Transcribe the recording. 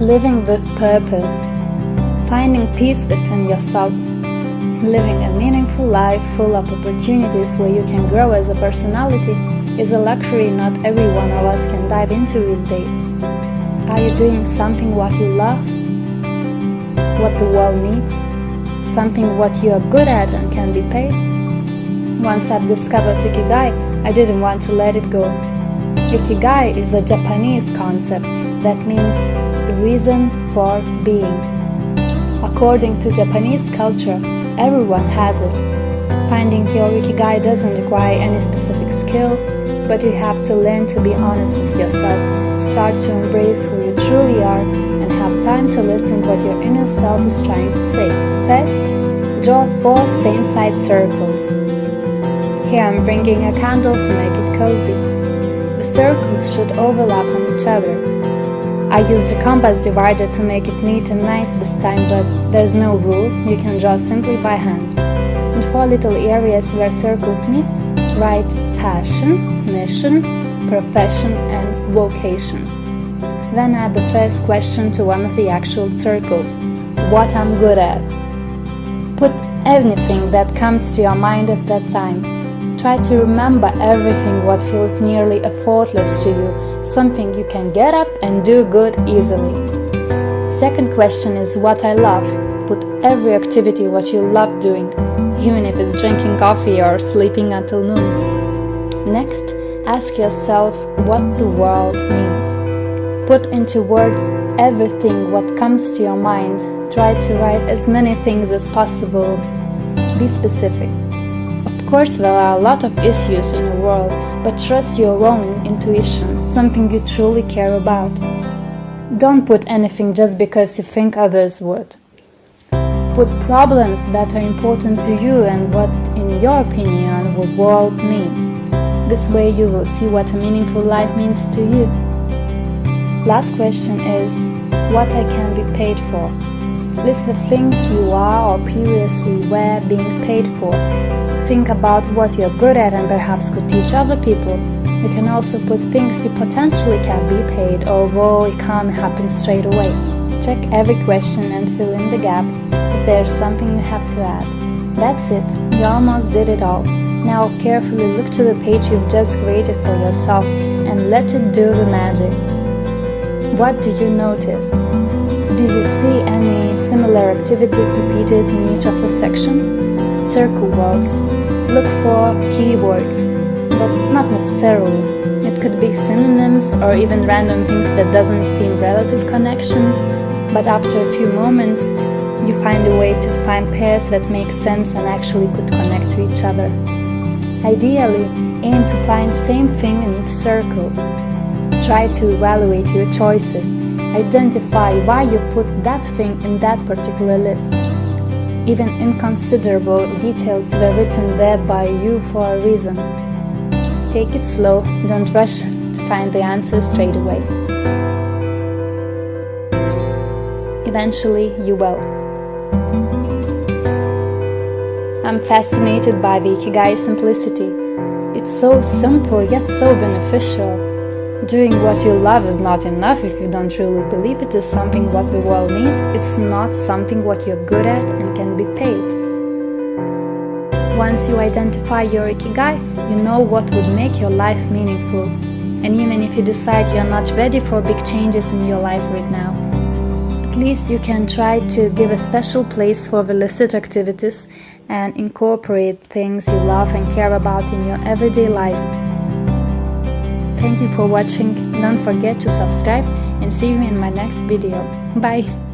living with purpose, finding peace within yourself, living a meaningful life full of opportunities where you can grow as a personality is a luxury not every one of us can dive into these days. Are you doing something what you love? What the world needs? Something what you are good at and can be paid? Once I've discovered Ikigai, I didn't want to let it go. Ikigai is a Japanese concept that means reason for being. According to Japanese culture, everyone has it. Finding your Ikigai doesn't require any specific skill, but you have to learn to be honest with yourself, start to embrace who you truly are, and have time to listen what your inner self is trying to say. First, draw four same-side circles. Here I'm bringing a candle to make it cozy. The circles should overlap on each other, I used a compass divider to make it neat and nice this time, but there's no rule, you can draw simply by hand. In four little areas where circles meet, write passion, mission, profession and vocation. Then add the first question to one of the actual circles, what I'm good at. Put anything that comes to your mind at that time. Try to remember everything what feels nearly effortless to you, something you can get up and do good easily. Second question is what I love. Put every activity what you love doing, even if it's drinking coffee or sleeping until noon. Next, ask yourself what the world needs. Put into words everything what comes to your mind. Try to write as many things as possible. Be specific Of course, there are a lot of issues in the world, but trust your own intuition, something you truly care about. Don't put anything just because you think others would. Put problems that are important to you and what, in your opinion, the world needs. This way you will see what a meaningful life means to you. Last question is, what I can be paid for? List the things you are or previously were being paid for think about what you're good at and perhaps could teach other people. You can also put things you potentially can be paid, although it can't happen straight away. Check every question and fill in the gaps if there's something you have to add. That's it, you almost did it all. Now carefully look to the page you've just created for yourself and let it do the magic. What do you notice? Do you see any similar activities repeated in each of the sections? circle walls. Look for keywords, but not necessarily. It could be synonyms or even random things that doesn't seem relative connections, but after a few moments you find a way to find pairs that make sense and actually could connect to each other. Ideally, aim to find same thing in each circle. Try to evaluate your choices. Identify why you put that thing in that particular list. Even inconsiderable details were written there by you for a reason. Take it slow, don't rush to find the answer straight away. Eventually, you will. I'm fascinated by the Ikigai simplicity. It's so simple yet so beneficial. Doing what you love is not enough if you don't truly believe it is something what the world needs. It's not something what you're good at and can be paid. Once you identify your ikigai, you know what would make your life meaningful. And even if you decide you're not ready for big changes in your life right now, at least you can try to give a special place for the listed activities and incorporate things you love and care about in your everyday life. Thank you for watching, don't forget to subscribe and see you in my next video. Bye!